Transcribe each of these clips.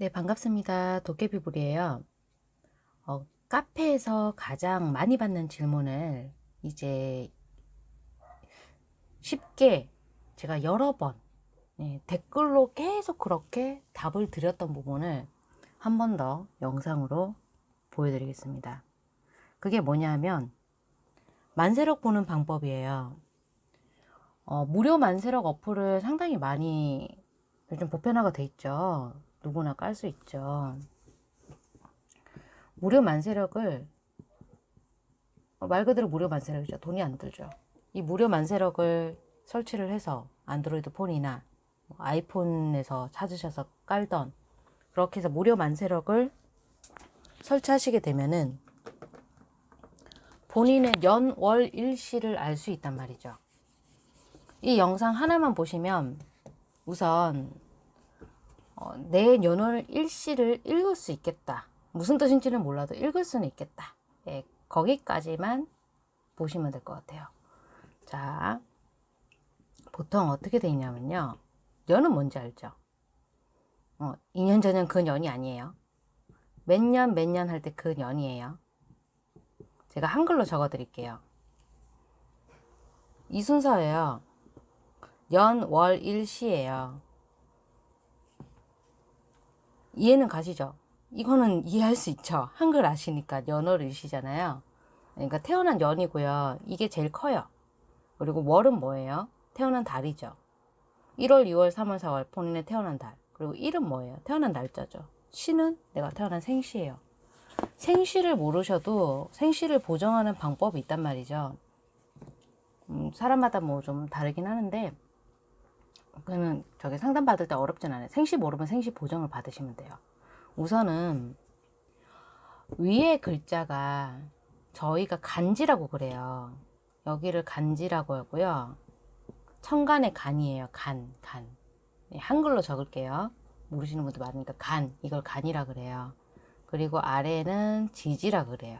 네, 반갑습니다. 도깨비불이에요. 어, 카페에서 가장 많이 받는 질문을 이제 쉽게 제가 여러 번 네, 댓글로 계속 그렇게 답을 드렸던 부분을 한 번 더 영상으로 보여드리겠습니다. 그게 뭐냐면 만세력 보는 방법이에요. 어, 무료 만세력 어플을 상당히 많이 요즘 보편화가 돼 있죠. 누구나 깔 수 있죠. 무료 만세력을 어, 말 그대로 무료 만세력이죠. 돈이 안 들죠. 이 무료 만세력을 설치를 해서 안드로이드 폰이나 뭐 아이폰에서 찾으셔서 깔던 그렇게 해서 무료 만세력을 설치하시게 되면은 본인의 연, 월, 일시를 알 수 있단 말이죠. 이 영상 하나만 보시면 우선 어, 내 연월 일시를 읽을 수 있겠다. 무슨 뜻인지는 몰라도 읽을 수는 있겠다. 예, 거기까지만 보시면 될 것 같아요. 자, 보통 어떻게 돼 있냐면요. 연은 뭔지 알죠? 어, 2년 전엔 그 년이 아니에요. 몇 년 몇 년 할 때그 년이에요. 제가 한글로 적어 드릴게요. 이 순서예요. 연, 월, 일 시예요. 이해는 가시죠? 이거는 이해할 수 있죠. 한글 아시니까 연월 일시잖아요. 그러니까 태어난 연이고요. 이게 제일 커요. 그리고 월은 뭐예요? 태어난 달이죠. 1월, 2월, 3월, 4월 본인의 태어난 달. 그리고 일은 뭐예요? 태어난 날짜죠. 시는 내가 태어난 생시예요. 생시를 모르셔도 생시를 보정하는 방법이 있단 말이죠. 음, 사람마다 뭐 좀 다르긴 하는데 그는 저기 상담 받을 때 어렵진 않아요. 생시 모르면 생시 보정을 받으시면 돼요. 우선은 위에 글자가 저희가 간지라고 그래요. 여기를 간지라고 하고요. 천간의 간이에요. 간, 간. 네, 한글로 적을게요. 모르시는 분도 많으니까 간, 이걸 간이라 그래요. 그리고 아래는 지지라 그래요.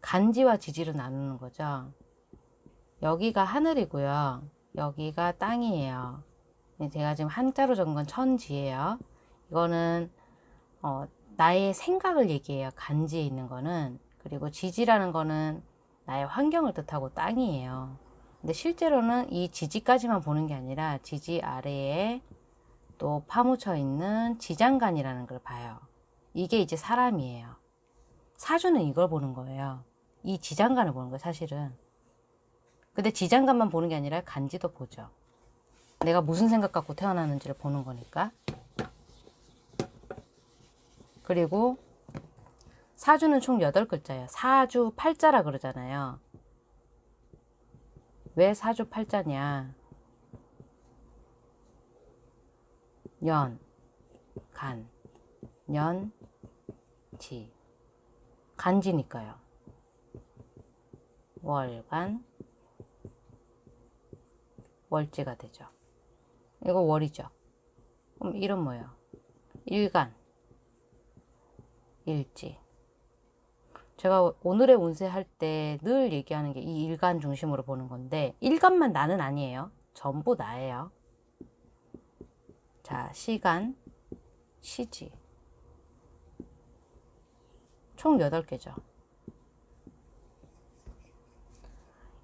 간지와 지지로 나누는 거죠. 여기가 하늘이고요. 여기가 땅이에요. 네, 제가 지금 한자로 적은 건 천지예요. 이거는 어, 나의 생각을 얘기해요. 간지에 있는 거는. 그리고 지지라는 거는 나의 환경을 뜻하고 땅이에요. 근데 실제로는 이 지지까지만 보는 게 아니라 지지 아래에 또 파묻혀 있는 지장간이라는 걸 봐요. 이게 이제 사람이에요. 사주는 이걸 보는 거예요. 이 지장간을 보는 거예요, 사실은. 근데 지장간만 보는 게 아니라 간지도 보죠. 내가 무슨 생각 갖고 태어났는지를 보는 거니까. 그리고 사주는 총 8글자예요. 사주 8자라 그러잖아요. 왜 사주 8자냐. 연, 간, 연, 지. 간지니까요. 월간, 월제가 되죠. 이거 월이죠. 그럼 이름 뭐예요? 일간, 일지. 제가 오늘의 운세 할 때 늘 얘기하는 게 이 일간 중심으로 보는 건데 일간만 나는 아니에요. 전부 나예요. 자, 시간, 시지. 총 8개죠.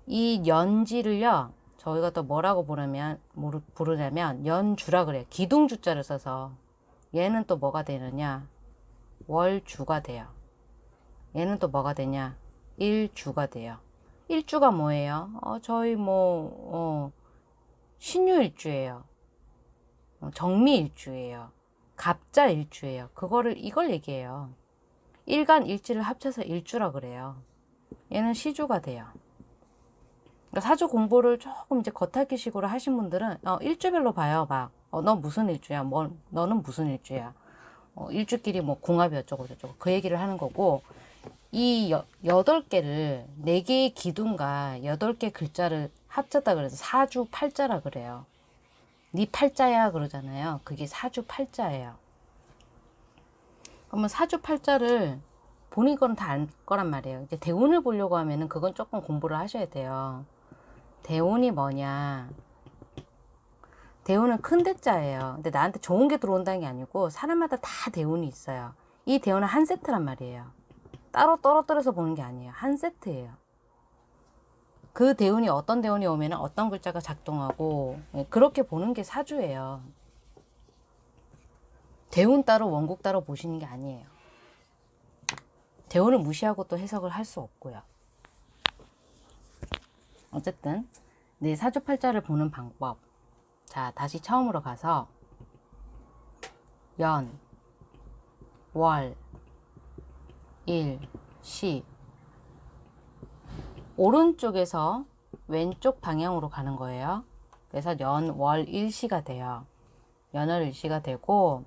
이 연지를요. 저희가 또 뭐라고 부르면 부르냐면 연주라 그래요. 기둥주자를 써서 얘는 또 뭐가 되느냐 월주가 돼요. 얘는 또 뭐가 되냐 일주가 돼요. 일주가 뭐예요? 어, 저희 뭐 어, 신유일주예요. 어, 정미일주예요. 갑자일주예요. 그거를 이걸 얘기해요. 일간 일지를 합쳐서 일주라 그래요. 얘는 시주가 돼요. 그러니까 사주 공부를 조금 이제 겉핥기 식으로 하신 분들은 어, 일주별로 봐요. 막, 어, 너 무슨 일주야? 뭐, 너는 무슨 일주야? 어, 일주끼리 뭐 궁합이 어쩌고 저쩌고 그 얘기를 하는 거고 이 여, 여덟 개를 네 개의 기둥과 여덟 개 글자를 합쳤다 그래서 사주 팔자라 그래요. 네 팔자야 그러잖아요. 그게 사주 팔자예요. 그러면 사주 팔자를 본인 거는 다 알 거란 말이에요. 이제 대운을 보려고 하면은 그건 조금 공부를 하셔야 돼요. 대운이 뭐냐 대운은 큰 대자예요. 근데 나한테 좋은 게 들어온다는 게 아니고 사람마다 다 대운이 있어요. 이 대운은 한 세트란 말이에요. 따로 떨어뜨려서 보는 게 아니에요. 한 세트예요. 그 대운이 어떤 대운이 오면 어떤 글자가 작동하고 예, 그렇게 보는 게 사주예요. 대운 따로 원국 따로 보시는 게 아니에요. 대운을 무시하고 또 해석을 할 수 없고요. 어쨌든 내 사주팔자를 보는 방법 자 다시 처음으로 가서 연, 월, 일, 시 오른쪽에서 왼쪽 방향으로 가는 거예요. 그래서 연, 월, 일시가 돼요. 연월 일시가 되고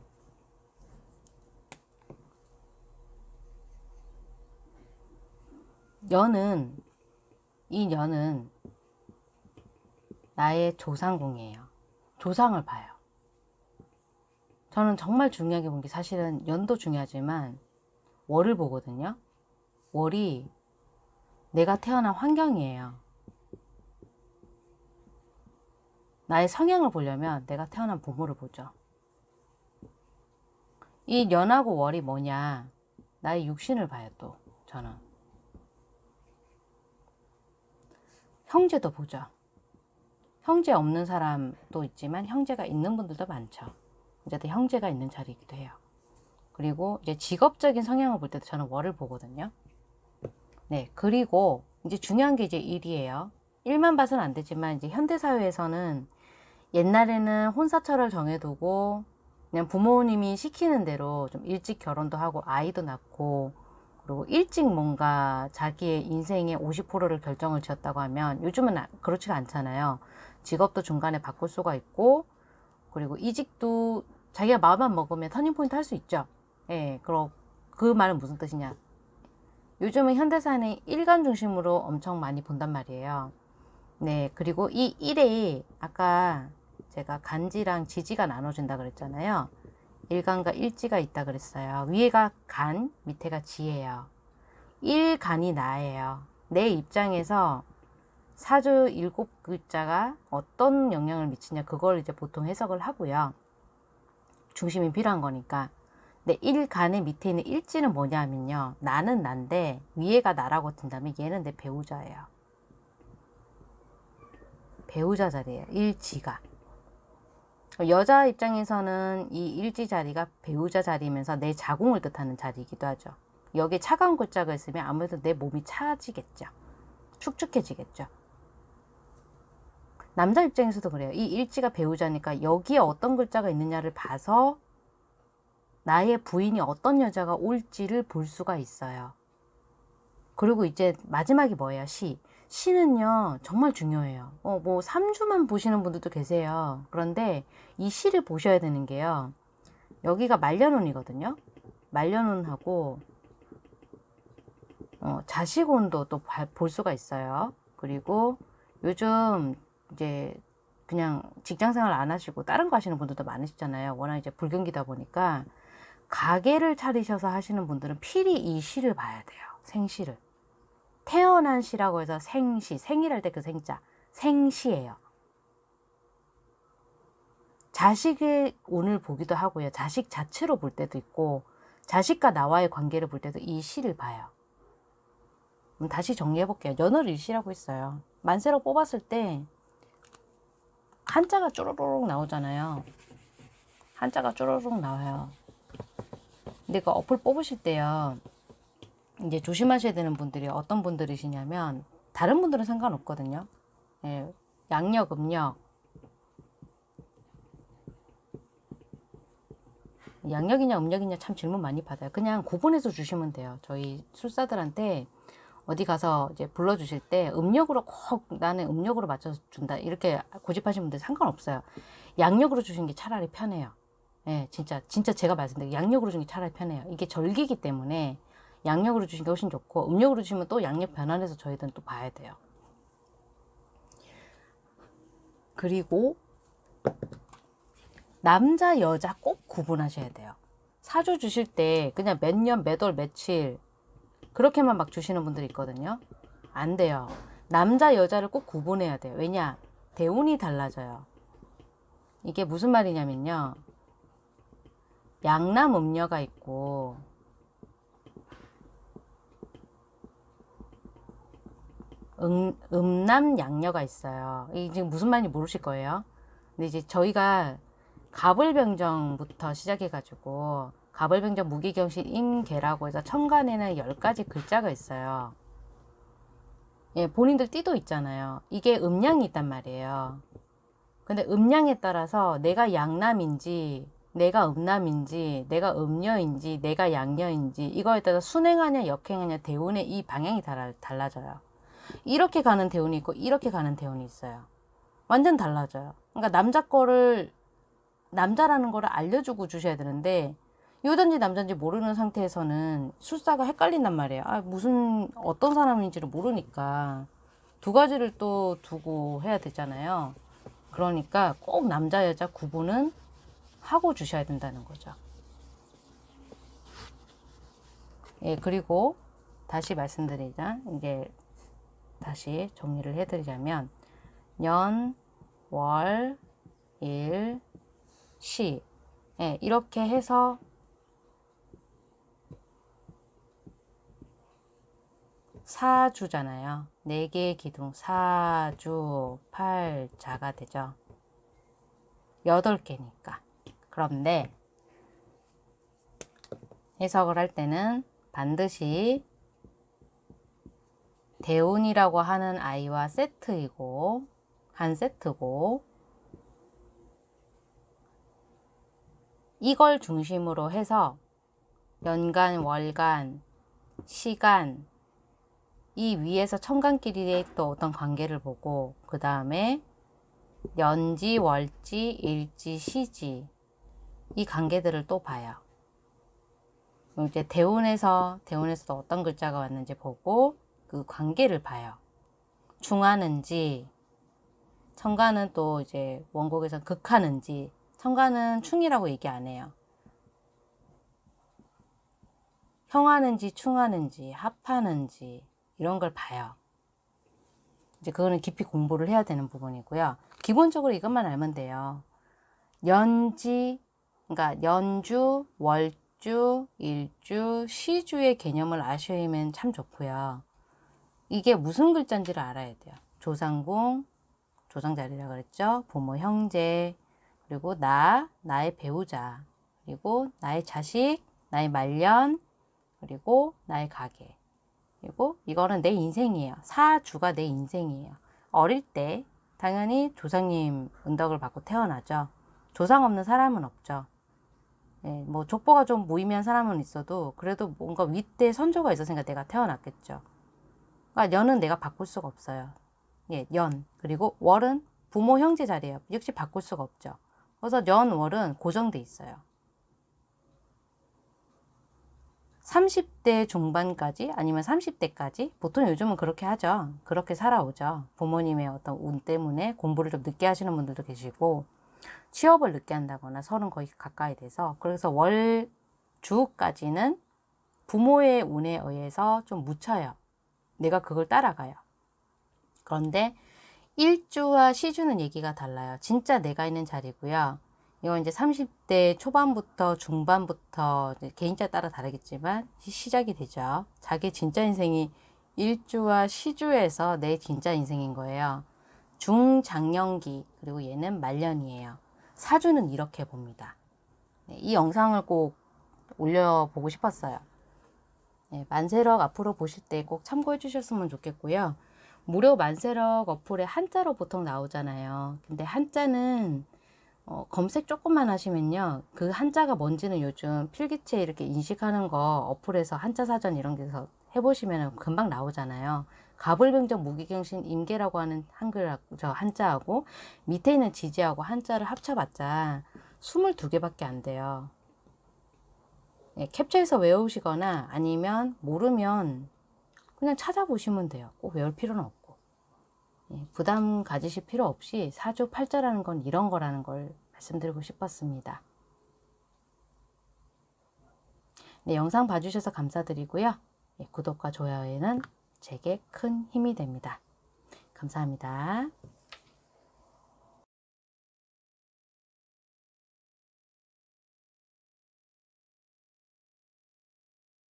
연은 이 연은 나의 조상궁이에요. 조상을 봐요. 저는 정말 중요하게 본 게 사실은 연도 중요하지만 월을 보거든요. 월이 내가 태어난 환경이에요. 나의 성향을 보려면 내가 태어난 부모를 보죠. 이 연하고 월이 뭐냐? 나의 육신을 봐요, 또, 저는. 형제도 보죠. 형제 없는 사람도 있지만 형제가 있는 분들도 많죠. 어쨌든 형제가 있는 자리이기도 해요. 그리고 이제 직업적인 성향을 볼 때도 저는 월을 보거든요. 네, 그리고 이제 중요한 게 이제 일이에요. 일만 봐서는 안 되지만 이제 현대 사회에서는 옛날에는 혼사철을 정해두고 그냥 부모님이 시키는 대로 좀 일찍 결혼도 하고 아이도 낳고 그리고 일찍 뭔가 자기의 인생의 50%를 결정을 지었다고 하면 요즘은 아- 그렇지가 않잖아요. 직업도 중간에 바꿀 수가 있고 그리고 이직도 자기가 마음만 먹으면 터닝포인트 할 수 있죠. 예, 그럼 그 말은 무슨 뜻이냐? 요즘은 현대사는 일간 중심으로 엄청 많이 본단 말이에요. 네, 그리고 이 일에 아까 제가 간지랑 지지가 나눠진다 그랬잖아요. 일간과 일지가 있다 그랬어요. 위에가 간, 밑에가 지예요. 일간이 나예요. 내 입장에서 사주 일곱 글자가 어떤 영향을 미치냐 그걸 이제 보통 해석을 하고요. 중심이 필요한 거니까. 네, 일간의 밑에 있는 일지는 뭐냐면요. 나는 난데 위에가 나라고 든다면 얘는 내 배우자예요. 배우자 자리예요. 일지가. 여자 입장에서는 이 일지 자리가 배우자 자리면서 내 자궁을 뜻하는 자리이기도 하죠. 여기에 차가운 글자가 있으면 아무래도 내 몸이 차지겠죠. 축축해지겠죠. 남자 입장에서도 그래요. 이 일지가 배우자니까 여기에 어떤 글자가 있느냐를 봐서 나의 부인이 어떤 여자가 올지를 볼 수가 있어요. 그리고 이제 마지막이 뭐예요? 시. 시는요, 정말 중요해요. 어, 뭐, 3주만 보시는 분들도 계세요. 그런데 이 시를 보셔야 되는 게요. 여기가 말년운이거든요. 말년운하고, 어, 자식운도 또 볼 수가 있어요. 그리고 요즘 이제 그냥 직장 생활 안 하시고 다른 거 하시는 분들도 많으시잖아요. 워낙 이제 불경기다 보니까 가게를 차리셔서 하시는 분들은 필히 이 시를 봐야 돼요. 생시를. 태어난 시라고 해서 생시, 생일할 때 그 생자, 생시예요. 자식의 운을 보기도 하고요. 자식 자체로 볼 때도 있고 자식과 나와의 관계를 볼 때도 이 시를 봐요. 다시 정리해 볼게요. 연월 일시라고 있어요. 만세로 뽑았을 때 한자가 쪼르륵 나오잖아요. 한자가 쪼르륵 나와요. 근데 그 어플 뽑으실 때요. 이제 조심하셔야 되는 분들이 어떤 분들이시냐면 다른 분들은 상관없거든요. 예, 양력, 음력 양력이냐 음력이냐 참 질문 많이 받아요. 그냥 구분해서 주시면 돼요. 저희 술사들한테 어디 가서 이제 불러주실 때 음력으로 꼭 나는 음력으로 맞춰서 준다 이렇게 고집하시는 분들 상관없어요. 양력으로 주신 게 차라리 편해요. 예, 진짜 진짜 제가 말씀드린 양력으로 주는 게 차라리 편해요. 이게 절기이기 때문에 양력으로 주신 게 훨씬 좋고 음력으로 주시면 또 양력 변환해서 저희들은 또 봐야 돼요. 그리고 남자 여자 꼭 구분하셔야 돼요. 사주 주실 때 그냥 몇 년, 몇 월, 며칠 그렇게만 막 주시는 분들이 있거든요. 안 돼요. 남자 여자를 꼭 구분해야 돼요. 왜냐? 대운이 달라져요. 이게 무슨 말이냐면요. 양남 음녀가 있고 음, 음남 양녀가 있어요. 이게 지금 무슨 말인지 모르실 거예요. 근데 이제 저희가 가불병정부터 시작해가지고 가불병정 무기경신 임계라고 해서 천간에는 10가지 글자가 있어요. 예, 본인들 띠도 있잖아요. 이게 음양이 있단 말이에요. 근데 음양에 따라서 내가 양남인지 내가 음남인지 내가 음녀인지 내가 양녀인지 이거에 따라 순행하냐 역행하냐 대운의 이 방향이 달라, 달라져요. 이렇게 가는 대운이 있고 이렇게 가는 대운이 있어요. 완전 달라져요. 그러니까 남자 거를 남자라는 거를 알려주고 주셔야 되는데 여잔지 남잔지 모르는 상태에서는 술사가 헷갈린단 말이에요. 아, 무슨 어떤 사람인지를 모르니까 두 가지를 또 두고 해야 되잖아요. 그러니까 꼭 남자 여자 구분은 하고 주셔야 된다는 거죠. 예, 그리고 다시 말씀드리자. 이게 다시 정리를 해드리자면 년, 월, 일, 시 예, 이렇게 해서 사주잖아요. 네 개의 기둥 사주, 팔자가 되죠. 여덟 개니까. 그런데 해석을 할 때는 반드시 대운이라고 하는 아이와 세트이고 한 세트고 이걸 중심으로 해서 연간, 월간, 시간 이 위에서 천간끼리의 또 어떤 관계를 보고 그 다음에 연지, 월지, 일지, 시지 이 관계들을 또 봐요. 이제 대운에서 대운에서 어떤 글자가 왔는지 보고 그 관계를 봐요. 중하는지 천간은 또 이제 원곡에서 극하는지 천간은 충이라고 얘기 안 해요. 형하는지 충하는지 합하는지 이런 걸 봐요. 이제 그거는 깊이 공부를 해야 되는 부분이고요. 기본적으로 이것만 알면 돼요. 연지, 그러니까 연주, 월주, 일주, 시주의 개념을 아시면 참 좋고요. 이게 무슨 글자인지를 알아야 돼요. 조상궁, 조상자리라 그랬죠. 부모, 형제, 그리고 나, 나의 배우자, 그리고 나의 자식, 나의 말년, 그리고 나의 가게. 그리고 이거는 내 인생이에요. 사주가 내 인생이에요. 어릴 때 당연히 조상님 은덕을 받고 태어나죠. 조상 없는 사람은 없죠. 예, 뭐 족보가 좀 무의미한 사람은 있어도 그래도 뭔가 윗대 선조가 있었으니까 내가 태어났겠죠. 그러니까 년은 내가 바꿀 수가 없어요. 예, 연 그리고 월은 부모 형제 자리예요. 역시 바꿀 수가 없죠. 그래서 연, 월은 고정돼 있어요. 30대 중반까지 아니면 30대까지 보통 요즘은 그렇게 하죠. 그렇게 살아오죠. 부모님의 어떤 운 때문에 공부를 좀 늦게 하시는 분들도 계시고 취업을 늦게 한다거나 서른 거의 가까이 돼서 그래서 월 주까지는 부모의 운에 의해서 좀 묻혀요. 내가 그걸 따라가요. 그런데 일주와 시주는 얘기가 달라요. 진짜 내가 있는 자리고요. 이건 이제 30대 초반부터 중반부터 개인차 따라 다르겠지만 시작이 되죠. 자기 진짜 인생이 일주와 시주에서 내 진짜 인생인 거예요. 중장년기 그리고 얘는 말년이에요. 사주는 이렇게 봅니다. 네, 이 영상을 꼭 올려보고 싶었어요. 네, 만세력 앞으로 보실 때 꼭 참고해 주셨으면 좋겠고요. 무료 만세력 어플에 한자로 보통 나오잖아요. 근데 한자는 어, 검색 조금만 하시면요. 그 한자가 뭔지는 요즘 필기체 이렇게 인식하는 거 어플에서 한자 사전 이런 데서 해보시면 금방 나오잖아요. 가불병정 무기경신 임계라고 하는 한글 저 한자하고 밑에 있는 지지하고 한자를 합쳐봤자 22개밖에 안 돼요. 예, 캡처해서 외우시거나 아니면 모르면 그냥 찾아보시면 돼요. 꼭 외울 필요는 없고. 예, 부담 가지실 필요 없이 사주 팔자라는 건 이런 거라는 걸 말씀드리고 싶었습니다. 네, 영상 봐주셔서 감사드리고요. 예, 구독과 좋아요에는 제게 큰 힘이 됩니다. 감사합니다.